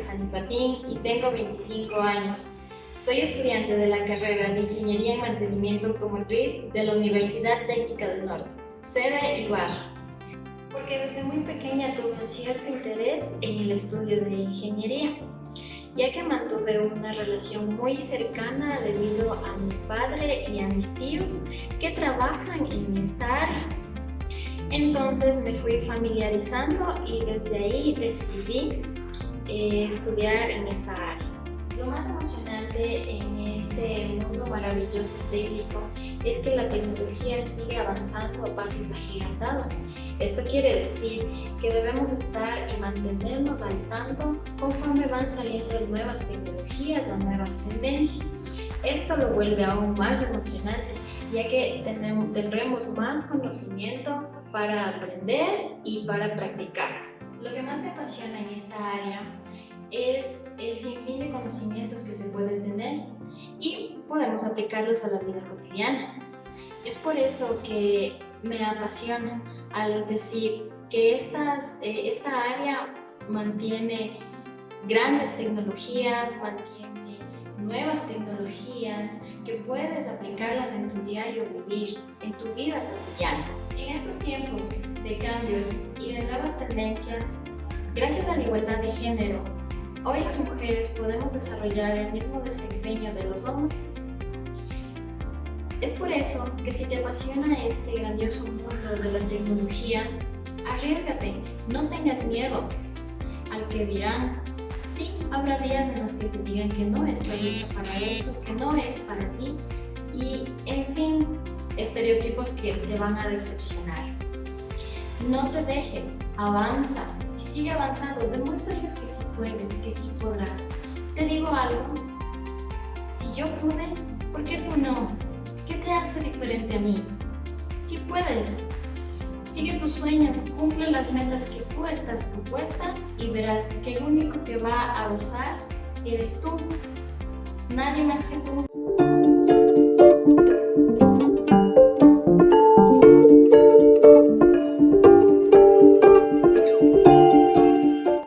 San Patín y tengo 25 años. Soy estudiante de la carrera de Ingeniería en Mantenimiento Automotriz de la Universidad Técnica del Norte, sede Ibarra. Porque desde muy pequeña tuve un cierto interés en el estudio de ingeniería, ya que mantuve una relación muy cercana debido a mi padre y a mis tíos que trabajan en esta área. Entonces me fui familiarizando y desde ahí decidí eh, estudiar en esta área. Lo más emocionante en este mundo maravilloso técnico es que la tecnología sigue avanzando a pasos agigantados. Esto quiere decir que debemos estar y mantenernos al tanto conforme van saliendo nuevas tecnologías o nuevas tendencias. Esto lo vuelve aún más emocionante, ya que tendremos más conocimiento para aprender y para practicar. Lo que más me apasiona en esta área es el sinfín de conocimientos que se pueden tener y podemos aplicarlos a la vida cotidiana. Es por eso que me apasiona al decir que estas, eh, esta área mantiene grandes tecnologías, nuevas tecnologías que puedes aplicarlas en tu diario vivir, en tu vida cotidiana. En estos tiempos de cambios y de nuevas tendencias, gracias a la igualdad de género, hoy las mujeres podemos desarrollar el mismo desempeño de los hombres. Es por eso que si te apasiona este grandioso mundo de la tecnología, arriesgate, no tengas miedo al que dirán. Sí, habrá días en los que te digan que no estás hecha para esto, que no es para ti y, en fin, estereotipos que te van a decepcionar. No te dejes, avanza, sigue avanzando, demuéstrales que sí puedes, que sí podrás. Te digo algo, si yo pude, ¿por qué tú no? ¿Qué te hace diferente a mí? Si puedes, sigue tus sueños, cumple las metas que tú estás propuesta y verás que el único que va a gozar eres tú, nadie más que tú.